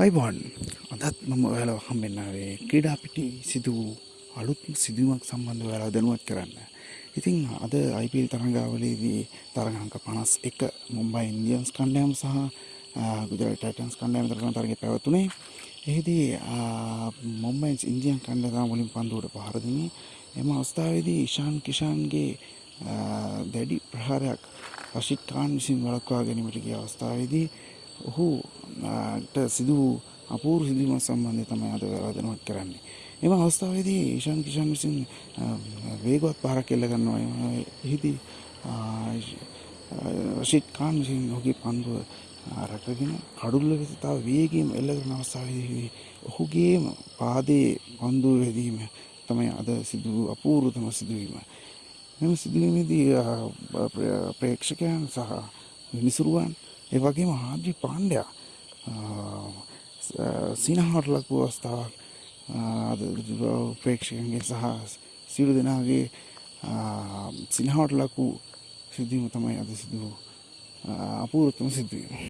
අයිබෝන් අදත් මම ඔයාලව හම්බෙන්නාවේ ක්‍රීඩා පිටි සිදු වූ අලුත් සිදුවමක් සම්බන්ධ ඔයාලා දැනුවත් කරන්න. ඉතින් අද IPL තරඟාවලියේදී තරඟාංක 51 මුම්බයි ඉන්දියන්ස් කණ්ඩායම සහ ගුජරාට් ටයිටන්ස් කණ්ඩායම අතර තරගය පැවතුනේ. එහිදී මුම්බයි ඉන්දියන් කණ්ඩායම වලින් පන්දුවට පහර දුන්නේ. එම අවස්ථාවේදී ඉෂාන් කිෂාන්ගේ දැඩි ප්‍රහාරයක් රෂිද් ඛාන් විසින් වළක්වා ගැනීමට ගිය අවස්ථාවේදී ඔහුට සිදු වූ අපූර්ව සිදුවීමක් සම්බන්ධය තමයි අද ඔයාලා දැනුවත් කරන්නේ. එම අවස්ථාවේදී ඊෂාන් කිෂාන් විසින් වේගවත් පහරක් එල්ල ගන්නවා. එහිදී රෂිද් ඛාන් විසින් ඔහුගේ පන්දුව රැකගෙන කඩුල්ල වෙත තව වේගයෙන් එල්ල කරන අවස්ථාවේදී ඔහුගේම පාදයේ පන්දුව වැදීම තමයි අද සිදු වූ අපූර්වතම සිදුවීම. මෙම සිදුවීමේදී ප්‍රේක්ෂකයන් සහ විනිසුරුවන් ඒ වගේම හාජි පාණ්ඩයා සිනහවට ලක්ව අවස්ථාවක් ප්‍රේක්ෂකයන්ගේ සහ සියලු දෙනාගේ සිනහවට ලක් වූ සිදුවීම තමයි අද සිදු අපූර්වතම සිදුවීම.